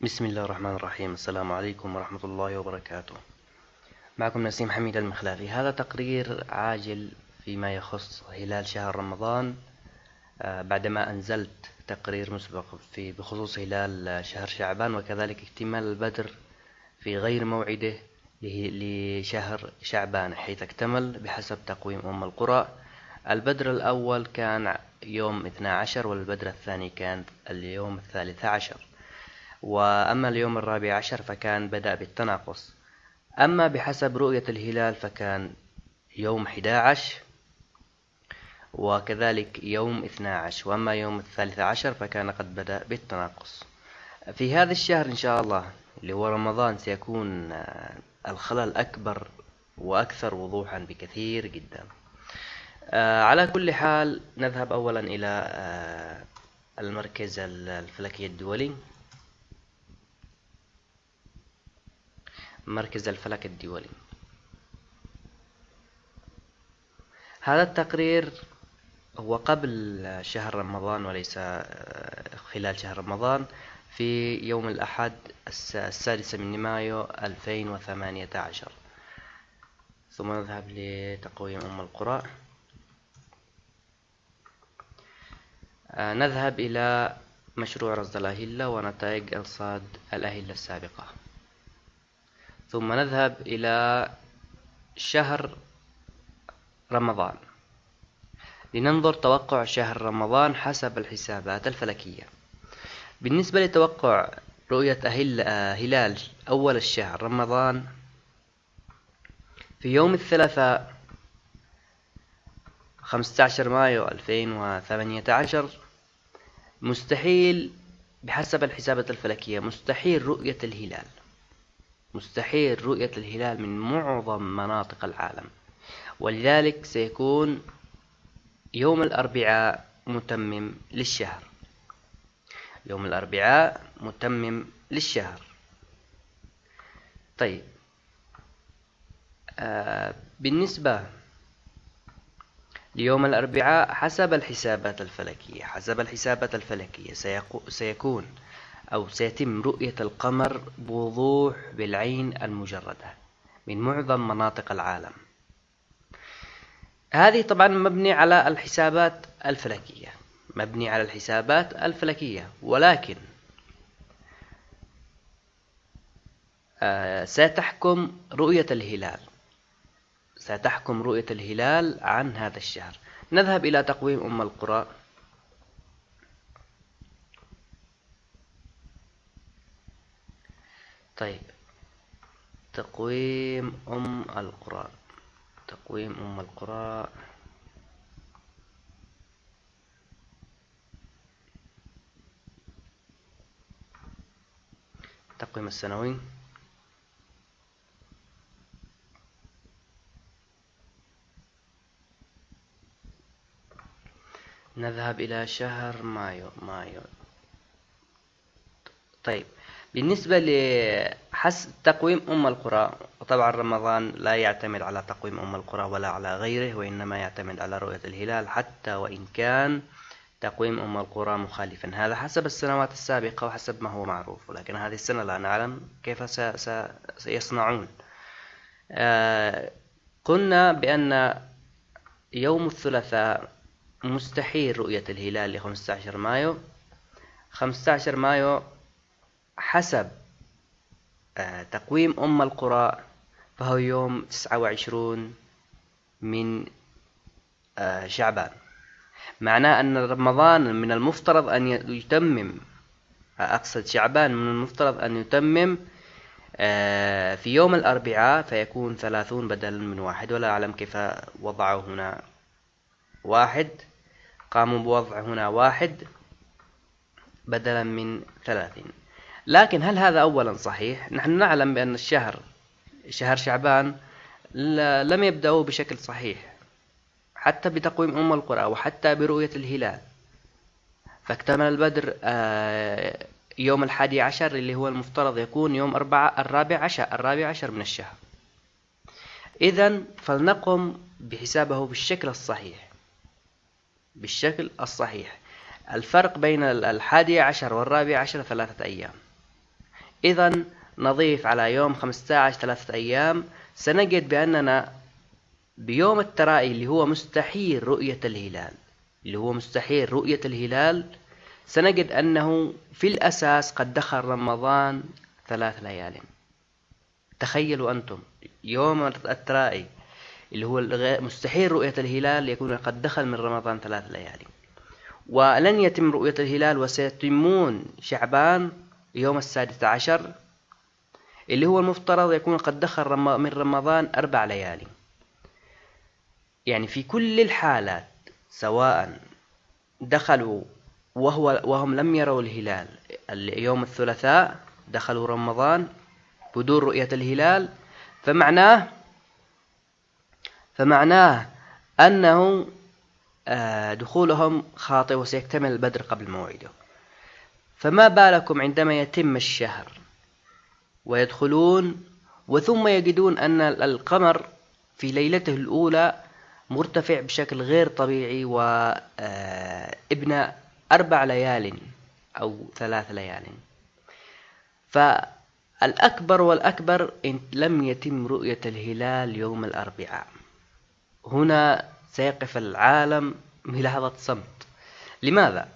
بسم الله الرحمن الرحيم. السلام عليكم ورحمة الله وبركاته. معكم نسيم حميد المخلافي. هذا تقرير عاجل فيما يخص هلال شهر رمضان. آه، بعدما أنزلت تقرير مسبق في بخصوص هلال شهر شعبان وكذلك اكتمال البدر في غير موعده لشهر شعبان حيث اكتمل بحسب تقويم أم القرى. البدر الأول كان يوم 12 والبدر الثاني كان اليوم الثالث عشر. وأما اليوم الرابع عشر فكان بدأ بالتناقص. أما بحسب رؤية الهلال فكان يوم 11 وكذلك يوم 12 وأما يوم الثالث عشر فكان قد بدأ بالتناقص. في هذا الشهر إن شاء الله اللي هو رمضان سيكون الخلل أكبر وأكثر وضوحا بكثير جدا. آه، على كل حال نذهب أولا إلى آه، المركز الفلكي الدولي. مركز الفلك الدولي. هذا التقرير هو قبل شهر رمضان وليس آه، خلال شهر رمضان في يوم الأحد السادس من مايو 2018 ثم نذهب لتقويم أم القرى. آه، نذهب إلى مشروع رصد الأهلة ونتائج إرصاد الأهلة السابقة. ثم نذهب إلى شهر رمضان. لننظر توقع شهر رمضان حسب الحسابات الفلكية. بالنسبة لتوقع رؤية هلال أول الشهر رمضان في يوم الثلاثاء 15 مايو 2018 مستحيل بحسب الحسابات الفلكية مستحيل رؤية الهلال. مستحيل رؤية الهلال من معظم مناطق العالم. ولذلك سيكون يوم الأربعاء متمم للشهر. يوم الأربعاء متمم للشهر. طيب. آه بالنسبة ليوم الأربعاء حسب الحسابات الفلكية حسب الحسابات الفلكية سيكون أو سيتم رؤية القمر بوضوح بالعين المجردة من معظم مناطق العالم. هذه طبعا مبني على الحسابات الفلكية. مبني على الحسابات الفلكية. ولكن آه، ستحكم رؤية الهلال. ستحكم رؤية الهلال عن هذا الشهر. نذهب إلى تقويم أم القرى. طيب. تقويم أم القرى تقويم أم القرى التقويم السنوي. نذهب إلى شهر مايو مايو. طيب. بالنسبة لحس تقويم أم القرى طبعا رمضان لا يعتمد على تقويم أم القرى ولا على غيره وإنما يعتمد على رؤية الهلال حتى وإن كان تقويم أم القرى مخالفا. هذا حسب السنوات السابقة وحسب ما هو معروف ولكن هذه السنة لا نعلم كيف سيصنعون. آه، قلنا بأن يوم الثلاثاء مستحيل رؤية الهلال ل 15 مايو. 15 مايو حسب آه، تقويم أم القرى فهو يوم 29 من آه، شعبان. معناه أن رمضان من المفترض أن يتمم أقصد شعبان من المفترض أن يتمم آه، في يوم الأربعاء فيكون ثلاثون بدلا من واحد. ولا أعلم كيف وضعوا هنا واحد. قاموا بوضع هنا واحد بدلا من ثلاثين. لكن هل هذا أولا صحيح؟ نحن نعلم بأن الشهر شهر شعبان لم يبدأوا بشكل صحيح حتى بتقويم أم القرى وحتى برؤية الهلال. فاكتمل البدر آه، يوم الحادي عشر اللي هو المفترض يكون يوم أربعة الرابع عشر الرابع عشر من الشهر. إذا فلنقم بحسابه بالشكل الصحيح. بالشكل الصحيح. الفرق بين الحادي عشر والرابع عشر ثلاثة أيام. إذا نضيف على يوم 15 ثلاثة أيام. سنجد بأننا بيوم الترائي اللي هو مستحيل رؤية الهلال. اللي هو مستحيل رؤية الهلال. سنجد أنه في الأساس قد دخل رمضان ثلاث ليال. تخيلوا أنتم يوم الترائي اللي هو مستحيل رؤية الهلال يكون قد دخل من رمضان ثلاث ليالي ولن يتم رؤية الهلال وسيتمون شعبان يوم السادس عشر اللي هو المفترض يكون قد دخل من رمضان أربع ليالي. يعني في كل الحالات سواء دخلوا وهو وهم لم يروا الهلال يوم الثلاثاء دخلوا رمضان بدون رؤية الهلال فمعناه فمعناه أنه آه، دخولهم خاطئ وسيكتمل البدر قبل موعده. فما بالكم عندما يتم الشهر ويدخلون وثم يجدون أن القمر في ليلته الأولى مرتفع بشكل غير طبيعي وابن آه، أربع ليال أو ثلاث ليال. فالأكبر والأكبر إن لم يتم رؤية الهلال يوم الأربعاء. هنا سيقف العالم بلحظة صمت. لماذا؟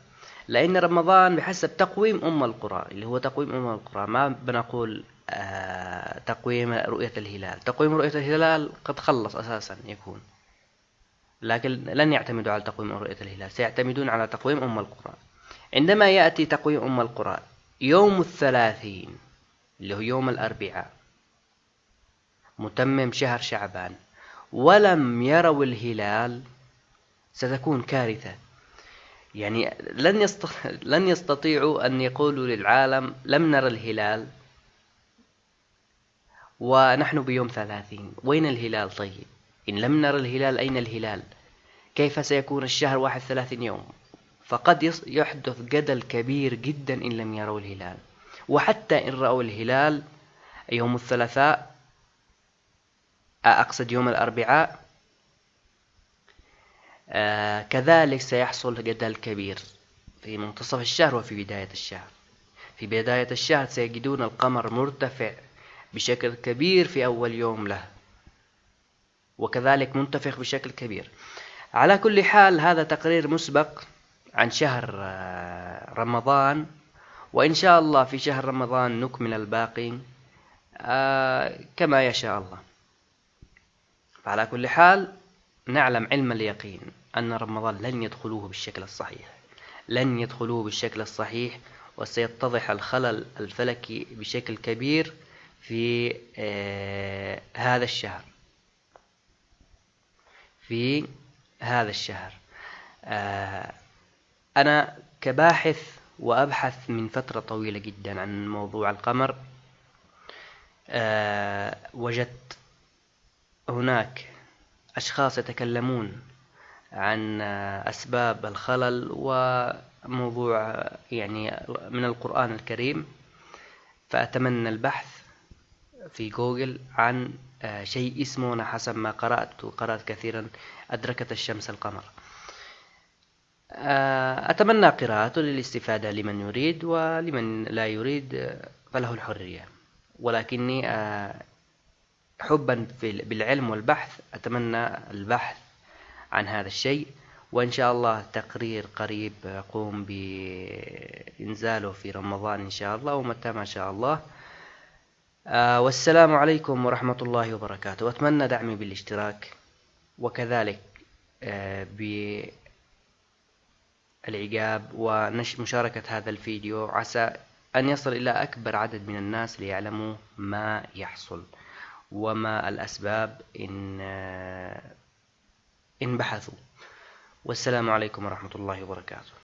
لأن رمضان بحسب تقويم أم القرى اللي هو تقويم أم القرى. ما بنقول آه تقويم رؤية الهلال. تقويم رؤية الهلال قد خلص أساسا يكون. لكن لن يعتمدوا على تقويم رؤية الهلال سيعتمدون على تقويم أم القرى. عندما يأتي تقويم أم القرى يوم الثلاثين اللي هو يوم الأربعاء متمم شهر شعبان ولم يروا الهلال ستكون كارثة. يعني لن لن يستطيعوا أن يقولوا للعالم لم نرى الهلال. ونحن بيوم ثلاثين. وين الهلال طيب؟ إن لم نرى الهلال أين الهلال؟ كيف سيكون الشهر واحد ثلاثين يوم؟ فقد يحدث جدل كبير جدا إن لم يروا الهلال. وحتى إن رأوا الهلال يوم الثلاثاء أقصد يوم الأربعاء آه كذلك سيحصل جدل كبير في منتصف الشهر وفي بداية الشهر. في بداية الشهر سيجدون القمر مرتفع بشكل كبير في أول يوم له وكذلك منتفخ بشكل كبير. على كل حال هذا تقرير مسبق عن شهر آه، رمضان وإن شاء الله في شهر رمضان نكمل الباقي آه، كما يشاء الله. فعلى كل حال نعلم علم اليقين. أن رمضان لن يدخلوه بالشكل الصحيح. لن يدخلوه بالشكل الصحيح وسيتضح الخلل الفلكي بشكل كبير في آه هذا الشهر. في هذا الشهر. آه أنا كباحث وأبحث من فترة طويلة جدا عن موضوع القمر. آه وجدت هناك أشخاص يتكلمون عن أسباب الخلل وموضوع يعني من القرآن الكريم. فأتمنى البحث في جوجل عن شيء اسمه أنا حسب ما قرأت وقرأت كثيرا أدركت الشمس القمر. أتمنى قراءته للاستفادة لمن يريد ولمن لا يريد فله الحرية. ولكني حبا بالعلم والبحث أتمنى البحث عن هذا الشيء. وإن شاء الله تقرير قريب أقوم بإنزاله في رمضان إن شاء الله ومتى ما شاء الله. آه والسلام عليكم ورحمة الله وبركاته. وأتمنى دعمي بالاشتراك وكذلك آه بالإعجاب ومشاركة هذا الفيديو. عسى أن يصل إلى أكبر عدد من الناس ليعلموا ما يحصل وما الأسباب إن إن بحثوا. والسلام عليكم ورحمة الله وبركاته.